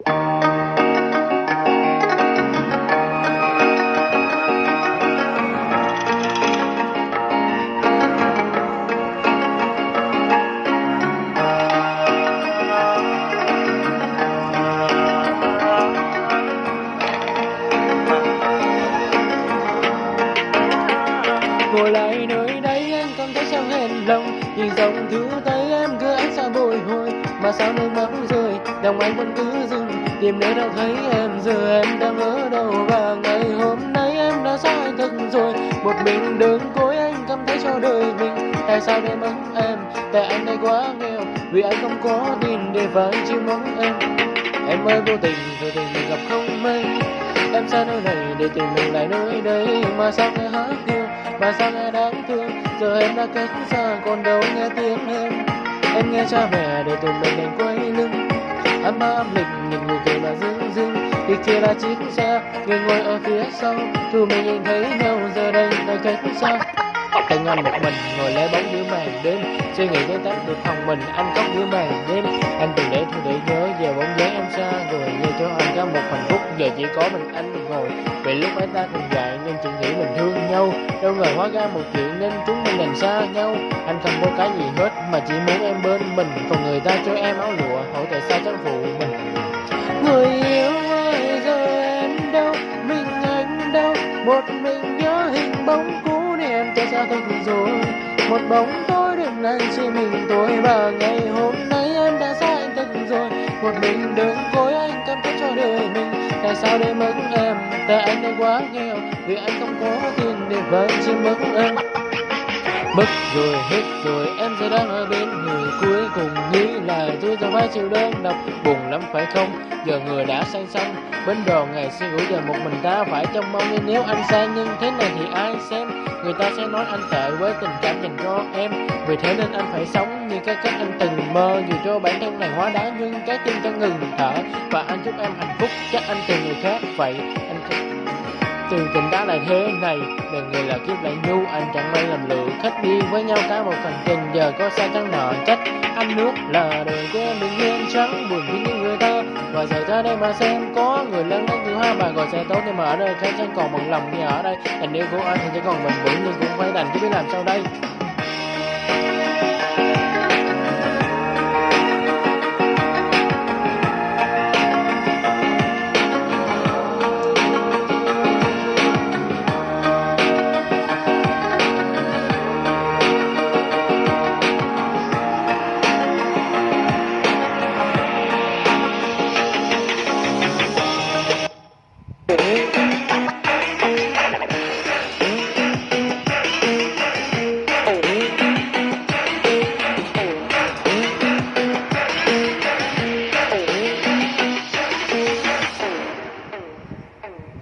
ngồi lại nơi đây em cảm thấy sao hẹn lòng, nhìn dòng thứ tay em cứ ánh sao bồi hồi, mà sao nước mắt rơi lòng anh vẫn cứ dừng tìm nơi đâu thấy em, giờ em đang ở đâu. Và ngày hôm nay em đã sai thật rồi. Một mình đứng cối anh cảm thấy cho đời mình. Tại sao để mất em? Tại anh đây quá nghèo. Vì anh không có tiền để phải chỉ mong em. Em ơi, vô tình rồi tình mình gặp không may. Em xa nơi này để tìm mình lại nơi đây. Mà sao nghe hát yêu mà sao nghe đáng thương? Giờ em đã cách xa, còn đâu nghe tiếng em. Em nghe cha mẹ để tụi mình đành quay lưng ấm áp, mình nhìn người cười là dưng dưng. Thì kia là chiếc xe người ngồi ở phía sau. Tụi mình nhìn thấy nhau, giờ đây là cách xa Từng ngon một mình, ngồi lấy bóng giữa màn đêm. Suy nghĩ đến tắt được phòng mình anh khóc giữa màn đêm. Anh từng để thôi để nhớ, giờ bóng dáng em xa rồi. Như cho anh có một hạnh phúc, giờ chỉ có mình anh ngồi. Vì lúc ấy ta cùng dạy nên chỉ nghĩ mình thương nhau. Đâu ngờ hóa ra một chuyện nên chúng mình đành xa nhau. Anh không có cái gì hết, mà chỉ muốn em bên mình. Còn người ta cho em áo lụa, hỏi tại sao chẳng phụ Người yêu ơi, giờ em đâu? Mình anh đâu? Một mình nhớ hình bóng cũ này em cho xa thật rồi. Một bóng tối đêm nay chỉ mình tôi Và ngày hôm nay em đã xa anh thật rồi. Một mình đơn côi anh cảm thấy cho đời mình. Tại sao để mất em? Tại anh đã quá nghèo. Vì anh không có tiền để vẫn chỉ mất em. Mất rồi, hết rồi em giờ đang ở bên người cuối cùng, nghĩ là tôi giờ phải chịu đơn độc buồn lắm, phải không? Giờ người đã sang xanh bên đò ngày xưa ngủ giờ một mình ta phải trông mong. Nên nếu anh sai nhưng thế này thì ai xem? Người ta sẽ nói anh tệ với tình cảm dành cho em. Vì thế nên anh phải sống như cái cách anh từng mơ, dù cho bản thân này hóa đá, nhưng trái tim chẳng ngừng thở. Và anh chúc em hạnh phúc, chắc anh tìm người khác. Vậy anh Trường tình đã là thế này Đời người là kiếp lại nhu, Anh chẳng may làm lựa khách đi với nhau cả một phần trình Giờ có sai chẳng nợ trách Anh nước là đời của em bình yên trắng, Buồn với những người ta. Và giờ ra đây mà xem, Có người lớn đến thứ hai bà gọi xe tốt Nhưng mà ở đây khác chẳng còn bằng lòng như ở đây. Tình yêu của anh thì chỉ còn mình vững Nhưng cũng phải đành chứ biết làm sao đây.